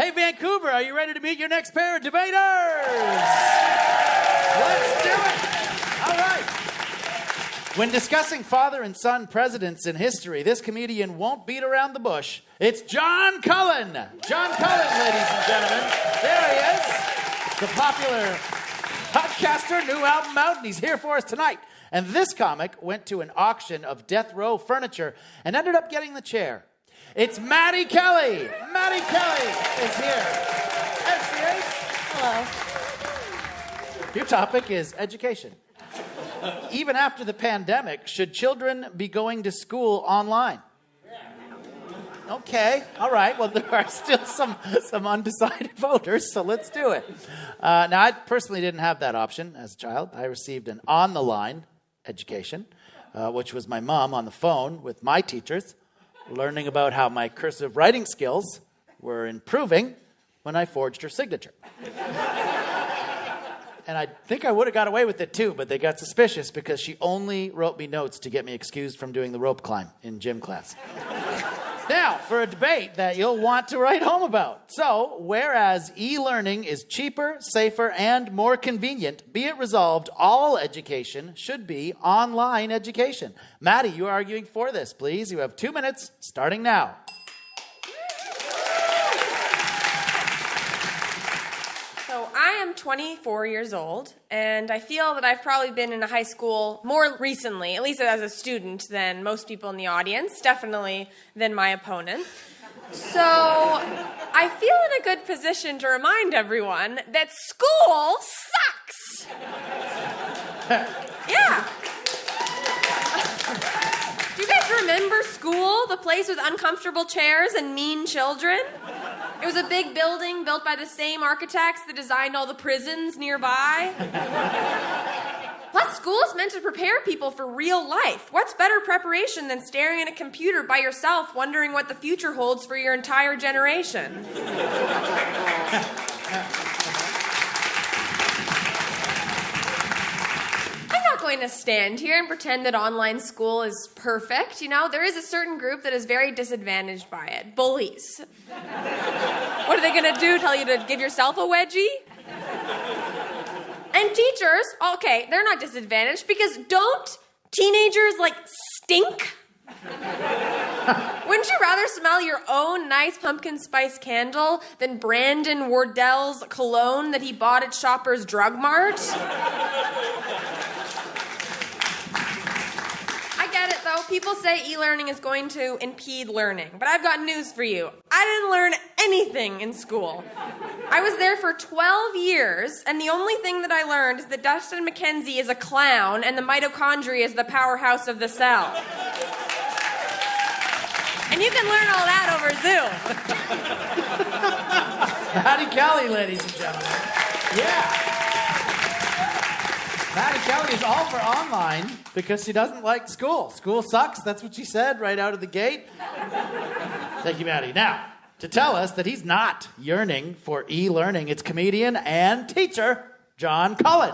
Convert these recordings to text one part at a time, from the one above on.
Hey, Vancouver, are you ready to meet your next pair of debaters? Let's do it. All right. When discussing father and son presidents in history, this comedian won't beat around the bush. It's John Cullen. John Cullen, ladies and gentlemen. There he is. The popular podcaster, new album out, and he's here for us tonight. And this comic went to an auction of death row furniture and ended up getting the chair. It's Maddie Kelly. Maddie Kelly is here. There she is. Hello. Your topic is education. Even after the pandemic, should children be going to school online? Okay, all right. Well, there are still some, some undecided voters, so let's do it. Uh, now, I personally didn't have that option as a child. I received an on the line education, uh, which was my mom on the phone with my teachers, learning about how my cursive writing skills were improving when I forged her signature. and I think I would have got away with it too, but they got suspicious because she only wrote me notes to get me excused from doing the rope climb in gym class. Now, for a debate that you'll want to write home about. So, whereas e learning is cheaper, safer, and more convenient, be it resolved all education should be online education. Maddie, you are arguing for this, please. You have two minutes starting now. So I am 24 years old, and I feel that I've probably been in a high school more recently, at least as a student, than most people in the audience, definitely than my opponent. So I feel in a good position to remind everyone that school sucks. yeah. Do you guys remember school? The place with uncomfortable chairs and mean children? It was a big building built by the same architects that designed all the prisons nearby. Plus, school is meant to prepare people for real life. What's better preparation than staring at a computer by yourself, wondering what the future holds for your entire generation? I'm not going to stand here and pretend that online school is perfect. You know, there is a certain group that is very disadvantaged by it bullies. What are they going to do? Tell you to give yourself a wedgie? And teachers, okay, they're not disadvantaged because don't teenagers like stink? Wouldn't you rather smell your own nice pumpkin spice candle than Brandon Wardell's cologne that he bought at Shoppers Drug Mart? I get it though. People say e learning is going to impede learning. But I've got news for you. I didn't learn anything in school. I was there for 12 years, and the only thing that I learned is that Dustin McKenzie is a clown and the mitochondria is the powerhouse of the cell. And you can learn all that over Zoom. Maddie Kelly, ladies and gentlemen. Yeah. Maddie Kelly is all for online because she doesn't like school. School sucks. That's what she said right out of the gate. Thank you, Maddie. Now, to tell us that he's not yearning for e learning, it's comedian and teacher John Cullen.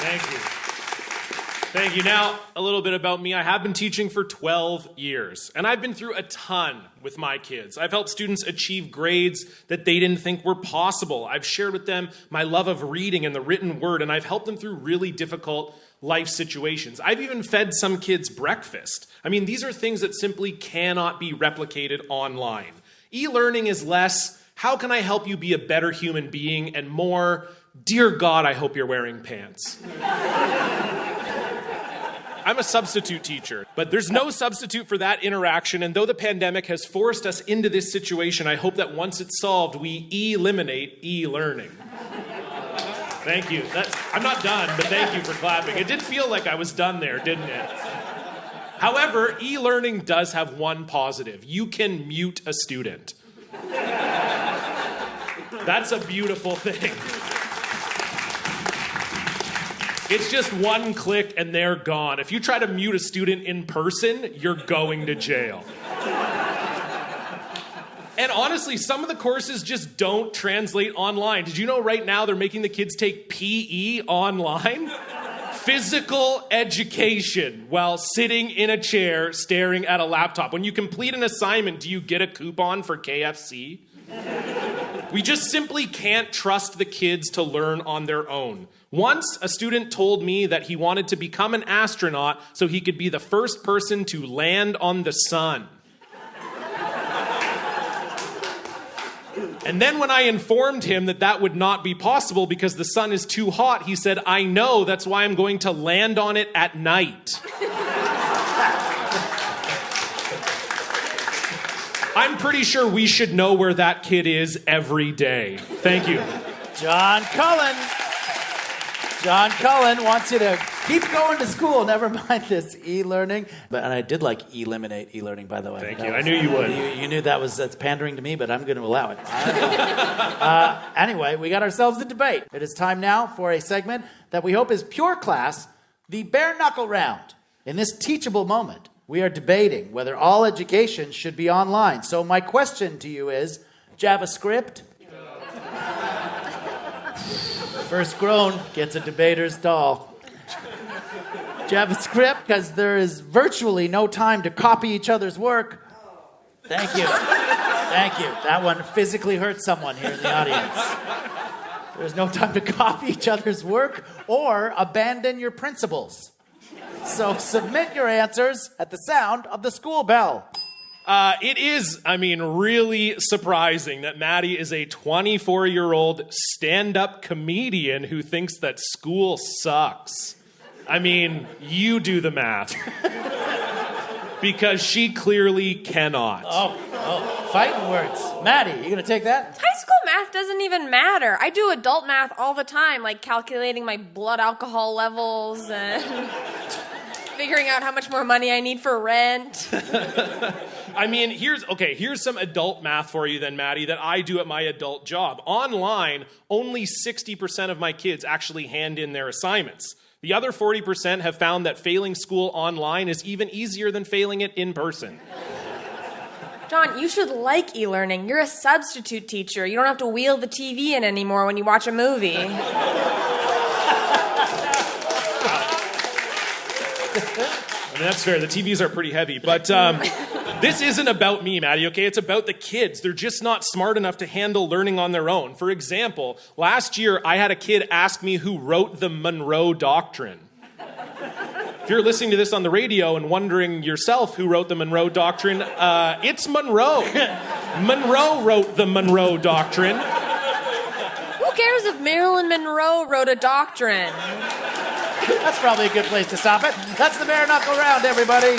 Thank you. Thank you. Now, a little bit about me. I have been teaching for 12 years, and I've been through a ton with my kids. I've helped students achieve grades that they didn't think were possible. I've shared with them my love of reading and the written word, and I've helped them through really difficult life situations. I've even fed some kids breakfast. I mean, these are things that simply cannot be replicated online. E learning is less, how can I help you be a better human being, and more, dear God, I hope you're wearing pants. I'm a substitute teacher, but there's no substitute for that interaction. And though the pandemic has forced us into this situation, I hope that once it's solved, we eliminate e learning. Thank you. That's, I'm not done, but thank you for clapping. It did feel like I was done there, didn't it? However, e learning does have one positive you can mute a student. That's a beautiful thing. It's just one click and they're gone. If you try to mute a student in person, you're going to jail. And honestly, some of the courses just don't translate online. Did you know right now they're making the kids take PE online? physical education while sitting in a chair staring at a laptop. When you complete an assignment, do you get a coupon for KFC? We just simply can't trust the kids to learn on their own. Once, a student told me that he wanted to become an astronaut so he could be the first person to land on the sun. And then when I informed him that that would not be possible because the sun is too hot, he said, I know, that's why I'm going to land on it at night. I'm pretty sure we should know where that kid is every day. Thank you. John Cullen. John Cullen wants you to keep going to school. Never mind this e-learning. But and I did like eliminate e-learning, by the way. Thank That you. I knew you would. You, you knew that was that's pandering to me, but I'm going to allow it. uh, anyway, we got ourselves a debate. It is time now for a segment that we hope is pure class, the bare knuckle round. In this teachable moment, we are debating whether all education should be online. So my question to you is, JavaScript? First grown gets a debater's doll. JavaScript, because there is virtually no time to copy each other's work. Thank you. Thank you. That one physically hurt someone here in the audience. There's no time to copy each other's work or abandon your principles. So submit your answers at the sound of the school bell. Uh, it is, I mean, really surprising that Maddie is a 24 year old stand up comedian who thinks that school sucks. I mean, you do the math. because she clearly cannot. Oh, oh, fighting words. Maddie, you gonna take that? High school math doesn't even matter. I do adult math all the time, like calculating my blood alcohol levels and figuring out how much more money I need for rent. I mean, here's okay, here's some adult math for you then, Maddie, that I do at my adult job. Online, only 60% of my kids actually hand in their assignments. The other 40% have found that failing school online is even easier than failing it in person. John, you should like e learning. You're a substitute teacher. You don't have to wheel the TV in anymore when you watch a movie. I mean, that's fair. The TVs are pretty heavy. But um, this isn't about me, Maddie, okay? It's about the kids. They're just not smart enough to handle learning on their own. For example, last year I had a kid ask me who wrote the Monroe Doctrine. If you're listening to this on the radio and wondering yourself who wrote the Monroe Doctrine, uh, it's Monroe. Monroe wrote the Monroe Doctrine. Who cares if Marilyn Monroe wrote a doctrine? That's probably a good place to stop it. That's the bare knuckle round, everybody.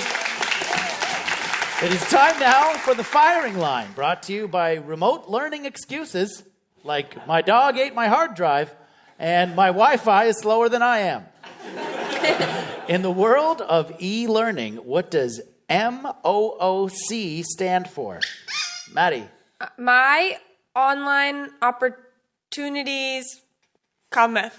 It is time now for the firing line, brought to you by remote learning excuses like my dog ate my hard drive and my Wi Fi is slower than I am. In the world of e learning, what does MOOC stand for? Maddie. Uh, my online opportunities cometh.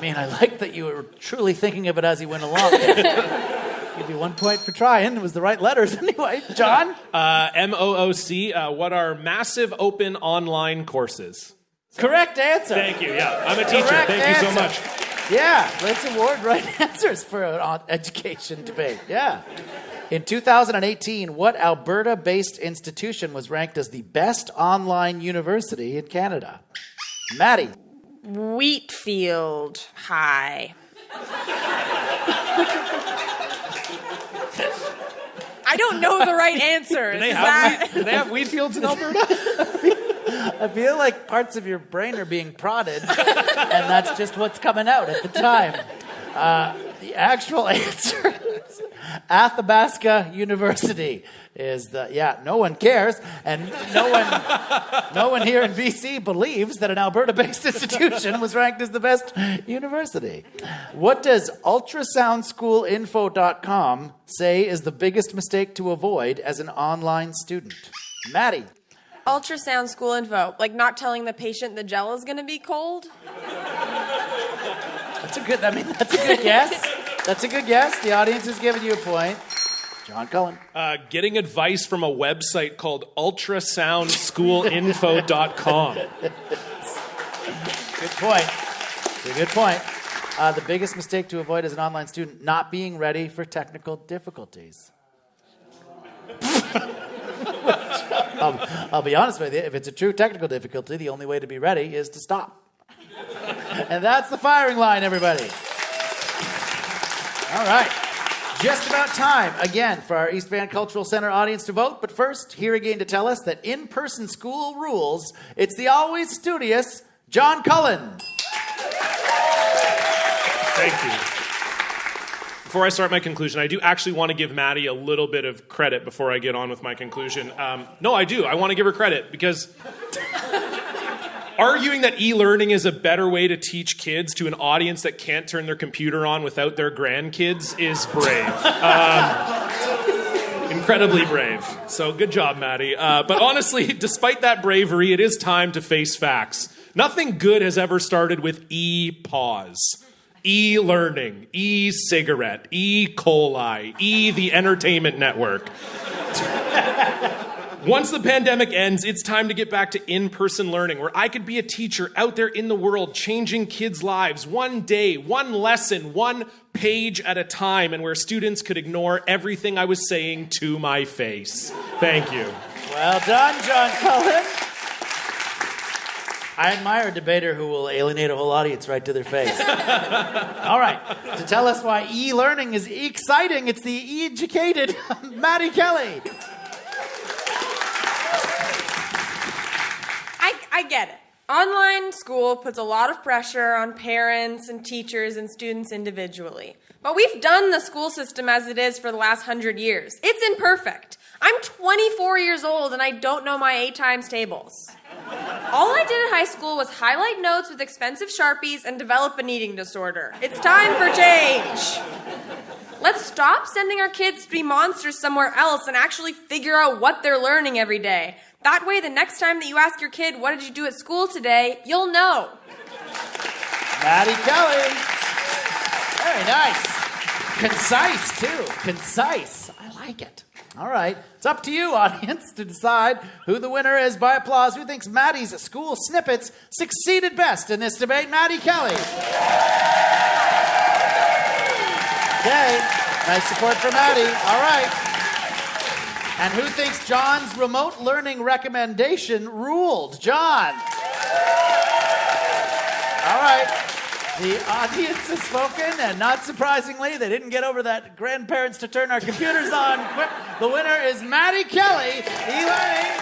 I mean, I like that you were truly thinking of it as you went along. Give you one point for trying. It was the right letters anyway. John? Uh, MOOC, uh, what are massive open online courses? Correct answer. Thank you. Yeah, I'm a teacher. Correct Thank you so much. Yeah, let's award right answers for an education debate. Yeah. In 2018, what Alberta based institution was ranked as the best online university in Canada? Maddie. Wheatfield High. I don't know the right answer. Do they Is have, that- wheat, do they have wheat fields in Alberta? I feel like parts of your brain are being prodded, and that's just what's coming out at the time. Uh, the actual answer is Athabasca University is the yeah. No one cares, and no one, no one here in BC believes that an Alberta-based institution was ranked as the best university. What does ultrasoundschoolinfo.com say is the biggest mistake to avoid as an online student? Maddie. Ultrasound school info, like not telling the patient the gel is going to be cold. That's a good. I mean, that's a good guess. That's a good guess. The audience is giving you a point. John Cullen. Uh, getting advice from a website called ultrasoundschoolinfo.com. Good point. It's a good point. Uh, the biggest mistake to avoid as an online student: not being ready for technical difficulties. I'll, I'll be honest with you. If it's a true technical difficulty, the only way to be ready is to stop. and that's the firing line, everybody. All right. Just about time, again, for our East Van Cultural Center audience to vote. But first, here again to tell us that in person school rules, it's the always studious John Cullen. Thank you. Before I start my conclusion, I do actually want to give Maddie a little bit of credit before I get on with my conclusion. Um, no, I do. I want to give her credit because arguing that e-learning is a better way to teach kids to an audience that can't turn their computer on without their grandkids is brave. Um, incredibly brave. So good job, Maddie. Uh, but honestly, despite that bravery, it is time to face facts. Nothing good has ever started with e-pause. E learning, e cigarette, E coli, E the entertainment network. Once the pandemic ends, it's time to get back to in person learning where I could be a teacher out there in the world changing kids' lives one day, one lesson, one page at a time, and where students could ignore everything I was saying to my face. Thank you. Well done, John Cullen. I admire a debater who will alienate a whole audience right to their face. All right. To tell us why e learning is exciting, it's the educated Maddie Kelly. I, get it. Online school puts a lot of pressure on parents and teachers and students individually. But we've done the school system as it is for the last hundred years. It's imperfect. I'm 24 years old and I don't know my eight times tables. All I did in high school was highlight notes with expensive Sharpies and develop an eating disorder. It's time for change. Let's stop sending our kids to be monsters somewhere else and actually figure out what they're learning every day. That way, the next time that you ask your kid, What did you do at school today? you'll know. Maddie Kelly. Very nice. Concise, too. Concise. I like it. All right. It's up to you, audience, to decide who the winner is by applause. Who thinks Maddie's school snippets succeeded best in this debate? Maddie Kelly. Okay. Nice support for Maddie. All right. And who thinks John's remote learning recommendation ruled? John. All right. The audience has spoken, and not surprisingly, they didn't get over that grandparents to turn our computers on. The winner is Maddie Kelly. E-learning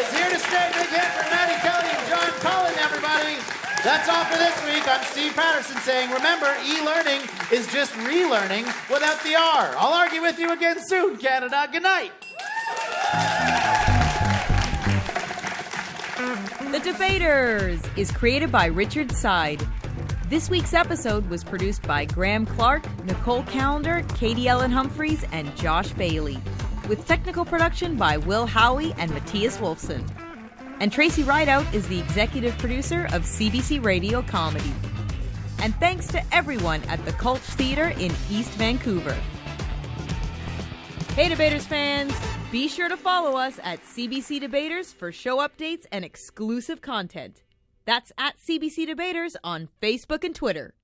is here to stay. Big hit for Maddie Kelly and John Cullen, everybody. That's all for this week. I'm Steve Patterson saying, remember, e-learning is just relearning without the R. I'll argue with you again soon, Canada. Good night. The Debaters is created by Richard Side. This week's episode was produced by Graham Clark, Nicole Calendar, Katie Ellen Humphreys, and Josh Bailey, with technical production by Will Howie and Matthias Wolfson. And Tracy Rideout is the executive producer of CBC Radio Comedy. And thanks to everyone at the Cultch Theatre in East Vancouver. Hey, Debaters fans! Be sure to follow us at CBC Debaters for show updates and exclusive content. That's at CBC Debaters on Facebook and Twitter.